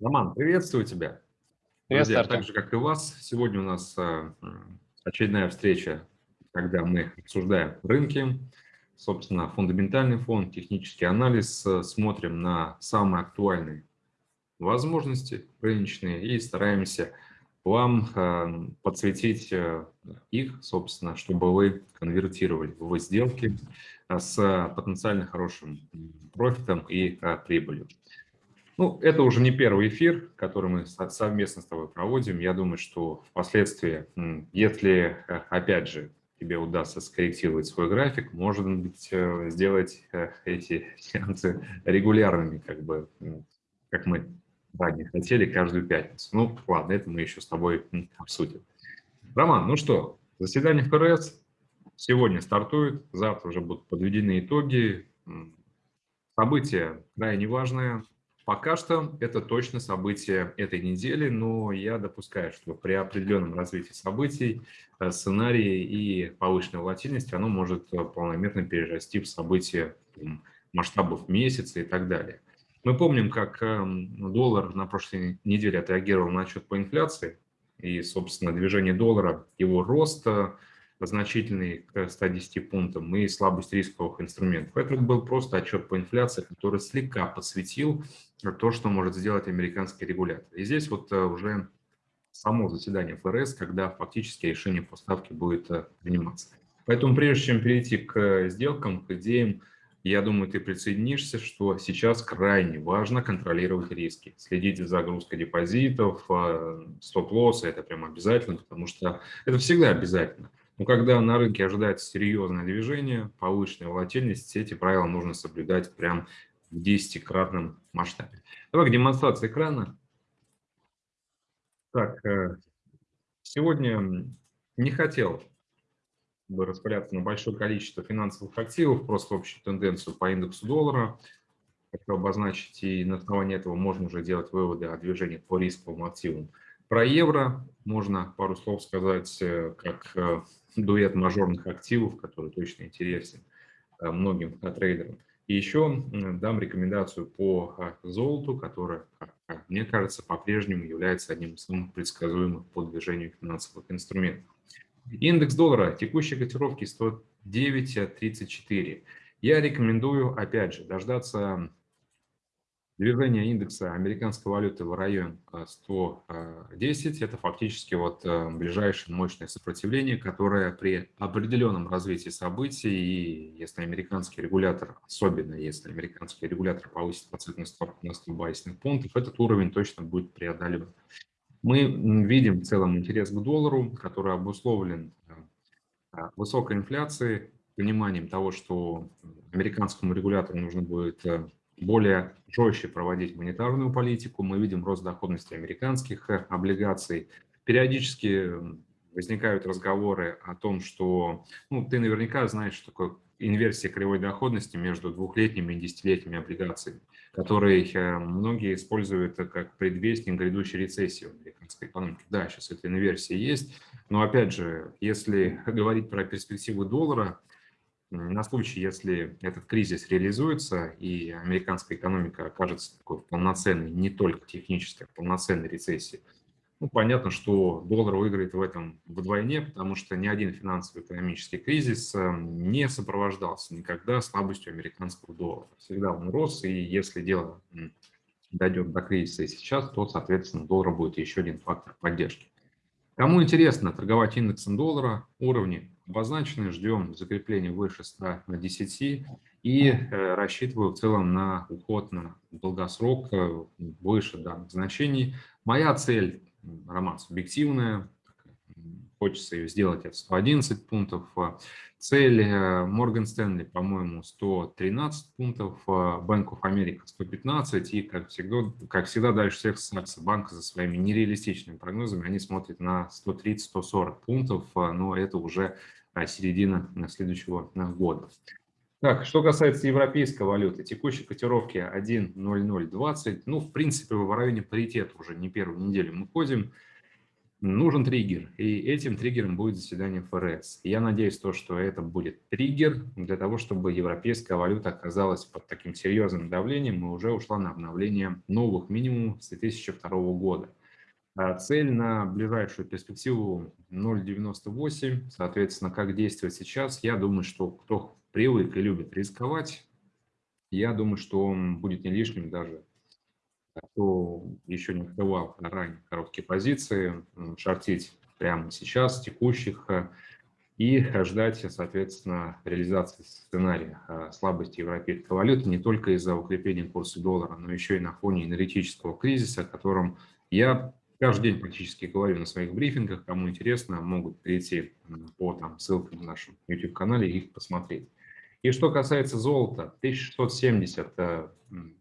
Роман, приветствую тебя. Друзья, так же, как и вас, сегодня у нас э, очередная встреча, когда мы обсуждаем рынки, собственно, фундаментальный фон, технический анализ, э, смотрим на самые актуальные возможности рыночные и стараемся вам э, подсветить их, собственно, чтобы вы конвертировали в сделки с потенциально хорошим профитом и прибылью. Ну, это уже не первый эфир, который мы совместно с тобой проводим. Я думаю, что впоследствии, если, э, опять же, тебе удастся скорректировать свой график, может быть, э, сделать э, эти сеансы регулярными, как бы, как мы ранее хотели, каждую пятницу. Ну, ладно, это мы еще с тобой обсудим. Роман, ну что, заседание ФРС сегодня стартует, завтра уже будут подведены итоги. Событие крайне важное, Пока что это точно событие этой недели, но я допускаю, что при определенном развитии событий э, сценарии и повышенной волатильности оно может э, полномерно перерасти в события масштабов месяца и так далее. Мы помним, как эм, доллар на прошлой неделе отреагировал на отчет по инфляции, и, собственно, движение доллара, его рост – значительный к 110 пунктам и слабость рисковых инструментов. Это был просто отчет по инфляции, который слегка подсветил то, что может сделать американский регулятор. И здесь вот э, уже само заседание ФРС, когда фактически решение по ставке будет э, приниматься. Поэтому прежде чем перейти к сделкам, к идеям, я думаю, ты присоединишься, что сейчас крайне важно контролировать риски, следить за загрузкой депозитов, э, стоп-лоссы, это прям обязательно, потому что это всегда обязательно. Но когда на рынке ожидается серьезное движение, повышенная волатильность, эти правила нужно соблюдать прям в десятикратном масштабе. Давай демонстрация экрана. Так, э, сегодня не хотел бы распыляться на большое количество финансовых активов, просто общую тенденцию по индексу доллара. Хочу обозначить, и на основании этого можно уже делать выводы о движении по рисковым активам. Про евро можно пару слов сказать, э, как э, дуэт мажорных активов, который точно интересен э, многим трейдерам. И еще дам рекомендацию по золоту, которая, как мне кажется, по-прежнему является одним из самых предсказуемых по движению финансовых инструментов. Индекс доллара текущей котировки 109.34. Я рекомендую, опять же, дождаться Движение индекса американской валюты в район 110 – это фактически вот э, ближайшее мощное сопротивление, которое при определенном развитии событий, и если американский регулятор, особенно если американский регулятор повысит процентную ставку на 100 базисных пунктов, этот уровень точно будет преодолевать. Мы видим в целом интерес к доллару, который обусловлен э, высокой инфляцией, пониманием того, что американскому регулятору нужно будет э, более жестче проводить монетарную политику. Мы видим рост доходности американских э, облигаций. Периодически возникают разговоры о том, что ну, ты наверняка знаешь, что такое инверсия кривой доходности между двухлетними и десятилетними облигациями, которые э, многие используют как предвестник грядущей рецессии в американской экономике. Да, сейчас эта инверсия есть, но опять же, если говорить про перспективы доллара, на случай, если этот кризис реализуется и американская экономика окажется такой полноценной, не только технической, а полноценной рецессией, ну, понятно, что доллар выиграет в этом вдвойне, потому что ни один финансово-экономический кризис эм, не сопровождался никогда слабостью американского доллара. Всегда он рос, и если дело дойдет до кризиса и сейчас, то, соответственно, доллар будет еще один фактор поддержки. Кому интересно торговать индексом доллара, уровни обозначены, ждем закрепления выше 110 и э, рассчитываю в целом на уход на долгосрок э, выше данных значений. Моя цель, Роман, субъективная, хочется ее сделать от 111 пунктов. Цель Морган Стэнли, по-моему, 113 пунктов, Bank of America 115, и, как всегда, как всегда дальше всех Сакса банка за своими нереалистичными прогнозами, они смотрят на 130-140 пунктов, но это уже середина следующего года. Так, что касается европейской валюты, текущей котировки 1.0020, ну, в принципе, в районе паритета уже не первую неделю мы ходим. Нужен триггер, и этим триггером будет заседание ФРС. Я надеюсь, то, что это будет триггер для того, чтобы европейская валюта оказалась под таким серьезным давлением и уже ушла на обновление новых минимумов с 2002 года. А цель на ближайшую перспективу 0,98, соответственно, как действовать сейчас, я думаю, что кто привык и любит рисковать, я думаю, что будет не лишним даже кто еще не открывал ранее короткие позиции, шортить прямо сейчас, текущих, э, и ждать, соответственно, реализации сценария э, слабости европейской валюты не только из-за укрепления курса доллара, но еще и на фоне энергетического кризиса, о котором я каждый день практически говорю на своих брифингах. Кому интересно, могут перейти по там, ссылкам в нашем YouTube-канале и их посмотреть. И что касается золота, 1670 э,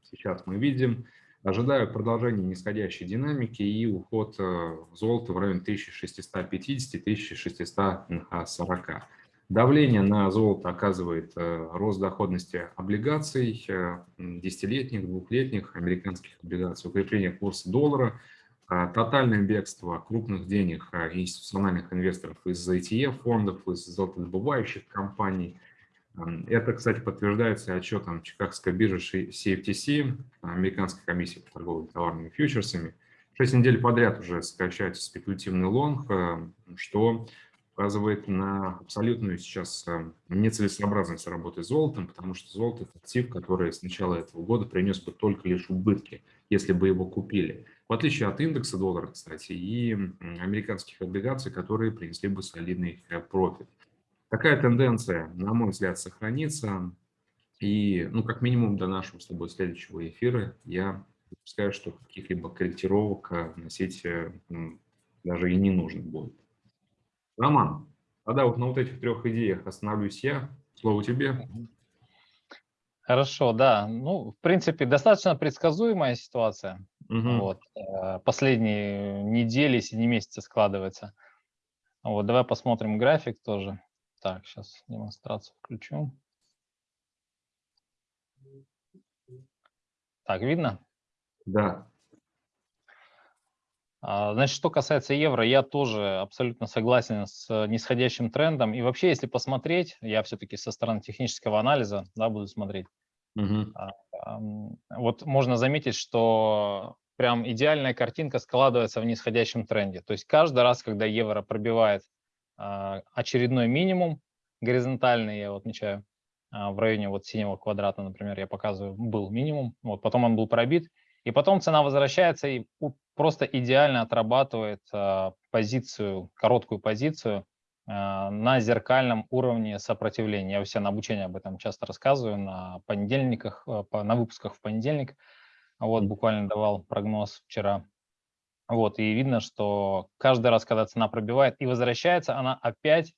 сейчас мы видим – Ожидаю продолжения нисходящей динамики и уход э, золота в район 1650-1640. Давление на золото оказывает э, рост доходности облигаций, э, десятилетних, двухлетних американских облигаций, укрепление курса доллара, тотальное бегство крупных денег институциональных инвесторов из ETF-фондов, из золотодобывающих компаний – это, кстати, подтверждается отчетом Чикагской биржи CFTC, Американской комиссии по торговле товарными фьючерсами. Шесть недель подряд уже сокращается спекулятивный лонг, э, что указывает на абсолютную сейчас э, нецелесообразность работы с золотом, потому что золото – это актив, который с начала этого года принес бы только лишь убытки, если бы его купили. В отличие от индекса доллара, кстати, и американских облигаций, которые принесли бы солидный э, профит. Такая тенденция, на мой взгляд, сохранится. И, ну, как минимум, до нашего с тобой следующего эфира я допускаю, что каких-либо корректировок э, носить э, даже и не нужно будет. Роман, тогда вот на вот этих трех идеях остановлюсь я. Слово тебе. Хорошо, да. Ну, в принципе, достаточно предсказуемая ситуация. Угу. Вот. Э, последние недели, не месяцы складывается. Вот, давай посмотрим график тоже. Так, сейчас демонстрацию включу. Так, видно? Да. А, значит, что касается евро, я тоже абсолютно согласен с нисходящим трендом. И вообще, если посмотреть, я все-таки со стороны технического анализа да, буду смотреть. Угу. Вот можно заметить, что прям идеальная картинка складывается в нисходящем тренде. То есть каждый раз, когда евро пробивает очередной минимум, горизонтальный, я вот отмечаю, а, в районе вот синего квадрата, например, я показываю, был минимум, вот потом он был пробит, и потом цена возвращается и просто идеально отрабатывает а, позицию, короткую позицию на зеркальном уровне сопротивления. Я все на обучении об этом часто рассказываю, на понедельниках, на выпусках в понедельник. Вот, буквально давал прогноз вчера. Вот, и видно, что каждый раз, когда цена пробивает и возвращается, она опять,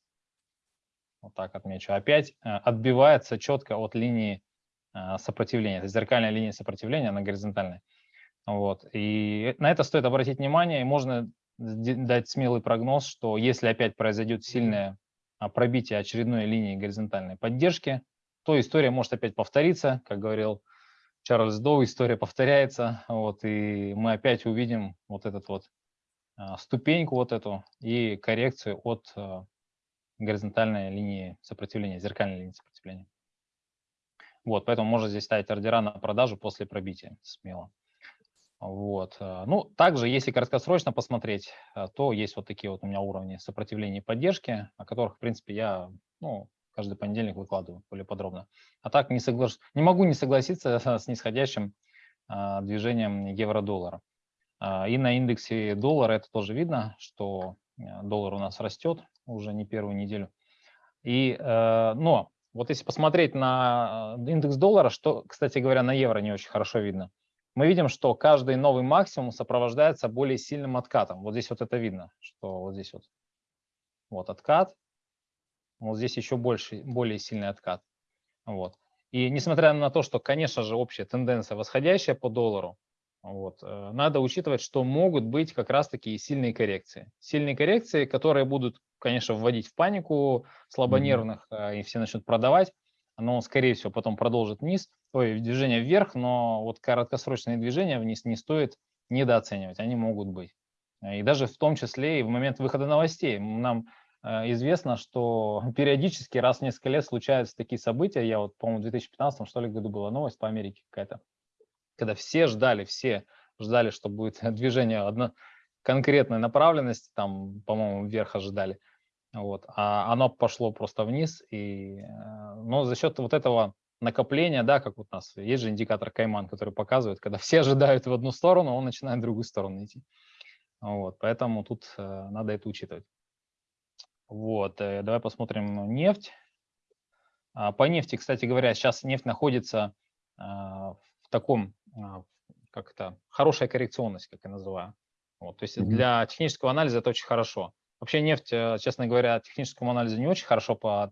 вот так отмечу, опять э, отбивается четко от линии э, сопротивления. Это зеркальная линия сопротивления, она горизонтальная. Вот, и на это стоит обратить внимание, и можно дать смелый прогноз, что если опять произойдет сильное а, пробитие очередной линии горизонтальной поддержки, то история может опять повториться, как говорил Чарльз Доу, история повторяется, вот, и мы опять увидим вот этот вот а, ступеньку вот эту и коррекцию от а, горизонтальной линии сопротивления, зеркальной линии сопротивления. Вот, поэтому можно здесь ставить ордера на продажу после пробития смело. Вот. А, ну, также, если краткосрочно посмотреть, то есть вот такие вот у меня уровни сопротивления и поддержки, о которых, в принципе, я ну, каждый понедельник выкладываю более подробно. А так не, соглаш... не могу не согласиться с нисходящим а, движением евро-доллара. А, и на индексе доллара это тоже видно, что а, доллар у нас растет уже не первую неделю. И, а, но вот если посмотреть на а, индекс доллара, что, кстати говоря, на евро не очень хорошо видно, мы видим, что каждый новый максимум сопровождается более сильным откатом. Вот здесь вот это видно, что вот здесь вот, вот откат, вот здесь еще больше, более сильный откат. Вот. И несмотря на то, что, конечно же, общая тенденция восходящая по доллару, вот, э, надо учитывать, что могут быть как раз-таки сильные коррекции. Сильные коррекции, которые будут, конечно, вводить в панику слабонервных, mm-hmm. и все начнут продавать, но, скорее всего, потом продолжит вниз, ой, движение вверх, но вот краткосрочные движения вниз не стоит недооценивать, они могут быть. И даже в том числе и в момент выхода новостей. Нам э, известно, что периодически раз в несколько лет случаются такие события. Я вот, по-моему, в 2015 что ли году была новость по Америке какая-то, когда все ждали, все ждали, что будет движение одно, конкретной направленности, там, по-моему, вверх ожидали. Вот, а оно пошло просто вниз. И, э, но за счет вот этого накопления, да, как вот у нас есть же индикатор Кайман, который показывает, когда все ожидают в одну сторону, он начинает в другую сторону идти. Вот, поэтому тут э, надо это учитывать. Вот, э, давай посмотрим нефть. А, по нефти, кстати говоря, сейчас нефть находится а, в таком, а, как это, хорошая коррекционность, как я называю. Вот, то есть для технического анализа это очень хорошо. Вообще нефть, э, честно говоря, техническому анализу не очень хорошо под,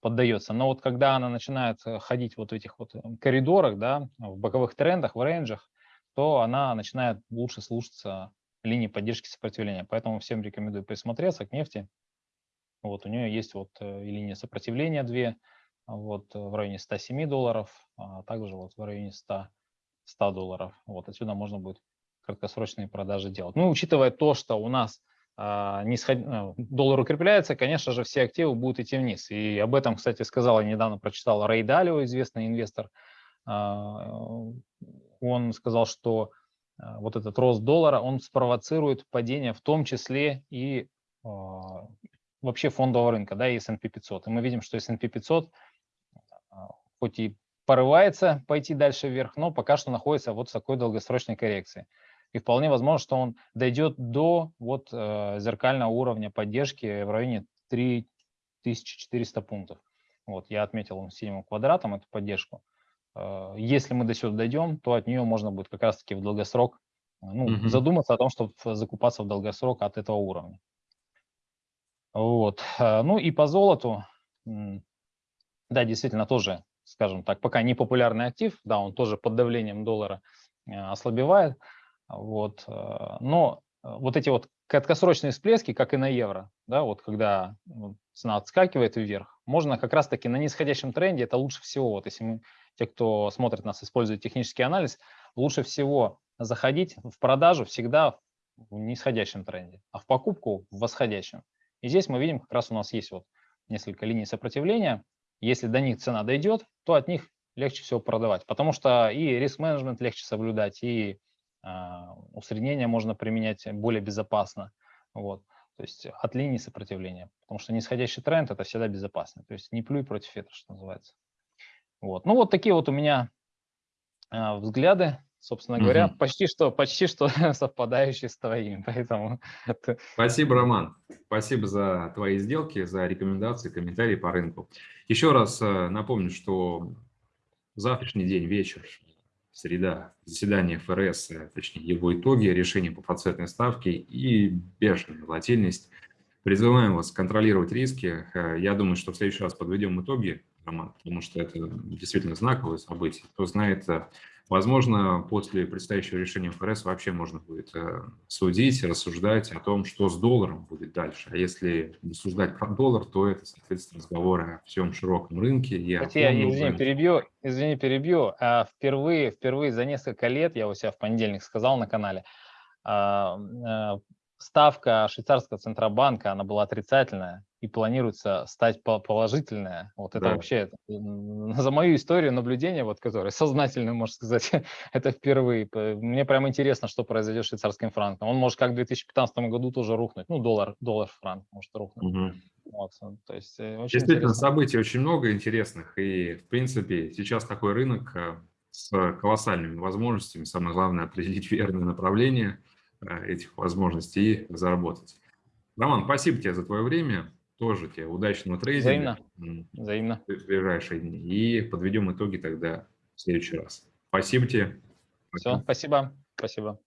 поддается, но вот когда она начинает ходить вот в этих вот коридорах, да, в боковых трендах, в рейнджах, то она начинает лучше слушаться линии поддержки сопротивления. Поэтому всем рекомендую присмотреться к нефти. Вот у нее есть вот э, и линия сопротивления 2, вот э, в районе 107 долларов, а также вот в районе 100, 100 долларов. Вот отсюда можно будет краткосрочные продажи делать. Ну, учитывая то, что у нас а, нисход... Э, доллар укрепляется, конечно же, все активы будут идти вниз. И об этом, кстати, сказал, я недавно прочитал Рэй Далио, известный инвестор. А, он сказал, что а, вот этот рост доллара, он спровоцирует падение в том числе и а, вообще фондового рынка, да, и S&P 500. И мы видим, что S&P 500 а, хоть и порывается пойти дальше вверх, но пока что находится вот в такой долгосрочной коррекции. И вполне возможно, что он дойдет до вот э, зеркального уровня поддержки в районе 3400 пунктов. Вот я отметил синим квадратом эту поддержку. А, если мы до сюда дойдем, то от нее можно будет как раз-таки в долгосрок ну, угу. задуматься о том, чтобы закупаться в долгосрок от этого уровня. Вот. А, ну и по золоту, да, действительно тоже, скажем так, пока не популярный актив, да, он тоже под давлением доллара а, ослабевает, вот, но вот эти вот краткосрочные всплески, как и на евро, да, вот когда цена отскакивает вверх, можно как раз-таки на нисходящем тренде, это лучше всего, вот если мы те, кто смотрит нас, использует технический анализ, лучше всего заходить в продажу всегда в нисходящем тренде, а в покупку в восходящем. И здесь мы видим, как раз у нас есть вот несколько линий сопротивления. Если до них цена дойдет, то от них легче всего продавать, потому что и риск-менеджмент легче соблюдать, и э, усреднение можно применять более безопасно. Вот. То есть от линии сопротивления, потому что нисходящий тренд – это всегда безопасно. То есть не плюй против ветра, что называется. Вот. Ну вот такие вот у меня э, взгляды, собственно говоря, угу. почти что, почти что совпадающие с твоими. Поэтому это... Спасибо, Роман. Спасибо за твои сделки, за рекомендации, комментарии по рынку. Еще раз э, напомню, что завтрашний день, вечер, среда, заседание ФРС, э, точнее его итоги, решение по процентной ставке и бешеная волатильность. Призываем вас контролировать риски. Э, я думаю, что в следующий раз подведем итоги роман, потому что это действительно знаковое событие. Кто знает, возможно, после предстоящего решения ФРС вообще можно будет э, судить, рассуждать о том, что с долларом будет дальше. А если рассуждать про доллар, то это, соответственно, разговоры о всем широком рынке. И Хотя, извини, рынке. перебью, извини, перебью. А впервые, впервые за несколько лет, я у себя в понедельник сказал на канале, а, а, ставка швейцарского центробанка, она была отрицательная, и планируется стать положительная. Вот это да. вообще за мою историю наблюдения, вот которая сознательно, можно сказать, это впервые. Мне прям интересно, что произойдет с швейцарским франком. Он может как в 2015 году тоже рухнуть. Ну, доллар, доллар франк может рухнуть. Угу. Вот, то есть, э, очень Действительно, интересно. событий очень много интересных. И, в принципе, сейчас такой рынок э, с колоссальными возможностями. Самое главное – определить верное направление э, этих возможностей и заработать. Роман, спасибо тебе за твое время. Тоже тебе удачного трейдинга. Взаимно. Взаимно. В ближайшие дни. И подведем итоги тогда в следующий раз. Спасибо тебе. Все, спасибо. Спасибо.